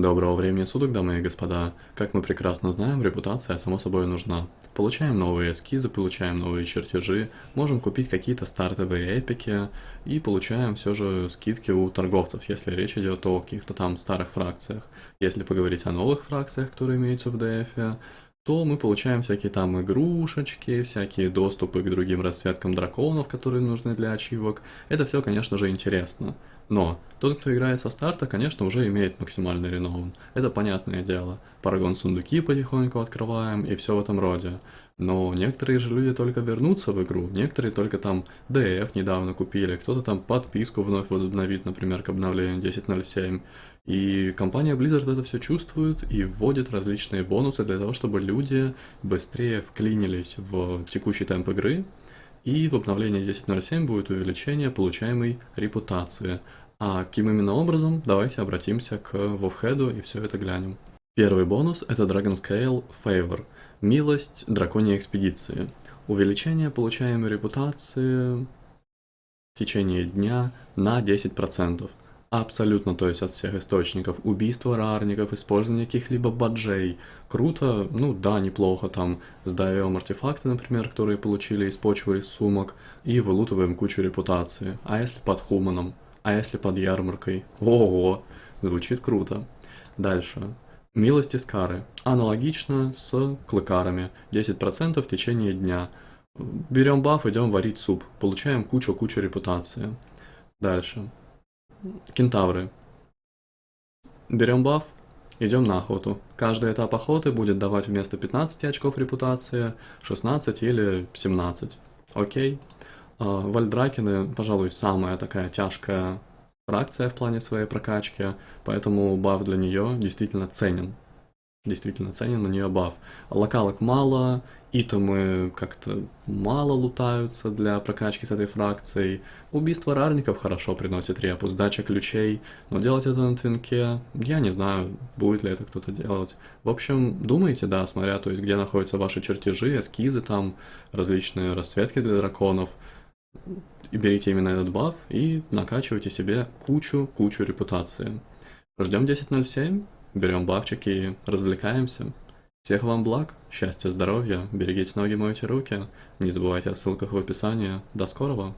Доброго времени суток, дамы и господа. Как мы прекрасно знаем, репутация само собой нужна. Получаем новые эскизы, получаем новые чертежи, можем купить какие-то стартовые эпики и получаем все же скидки у торговцев, если речь идет о каких-то там старых фракциях. Если поговорить о новых фракциях, которые имеются в DF, то мы получаем всякие там игрушечки, всякие доступы к другим расцветкам драконов, которые нужны для ачивок. Это все, конечно же, интересно. Но тот, кто играет со старта, конечно, уже имеет максимальный реноун. Это понятное дело. Парагон сундуки потихоньку открываем и все в этом роде. Но некоторые же люди только вернутся в игру, некоторые только там DF недавно купили, кто-то там подписку вновь возобновит, например, к обновлению 10.07. И компания Blizzard это все чувствует и вводит различные бонусы для того, чтобы люди быстрее вклинились в текущий темп игры, и в обновлении 10.07 будет увеличение получаемой репутации. А каким именно образом, давайте обратимся к Вовхеду и все это глянем. Первый бонус это Dragon Scale Favor, милость драконьей экспедиции. Увеличение получаемой репутации в течение дня на 10%. Абсолютно, то есть от всех источников. Убийство рарников, использование каких-либо баджей. Круто, ну да, неплохо, там сдаем артефакты, например, которые получили из почвы, из сумок, и вылутываем кучу репутации. А если под хуманом? А если под ярмаркой? Ого, звучит круто. Дальше. Милость из кары. Аналогично с клыкарами. 10% в течение дня. Берем баф, идем варить суп. Получаем кучу-кучу репутации. Дальше. Кентавры. Берем баф, идем на охоту. Каждый этап охоты будет давать вместо 15 очков репутации 16 или 17. Окей. А, Вальдракины, пожалуй, самая такая тяжкая фракция в плане своей прокачки, поэтому баф для нее действительно ценен действительно ценен на нее баф. Локалок мало, итемы как-то мало лутаются для прокачки с этой фракцией. Убийство рарников хорошо приносит репу, сдача ключей, но делать это на твинке, я не знаю, будет ли это кто-то делать. В общем, думайте, да, смотря, то есть где находятся ваши чертежи, эскизы там, различные расцветки для драконов. И берите именно этот баф и накачивайте себе кучу-кучу репутации. Ждем 10.07, берем бафчики и развлекаемся. Всех вам благ, счастья, здоровья, берегите ноги, мойте руки. Не забывайте о ссылках в описании. До скорого!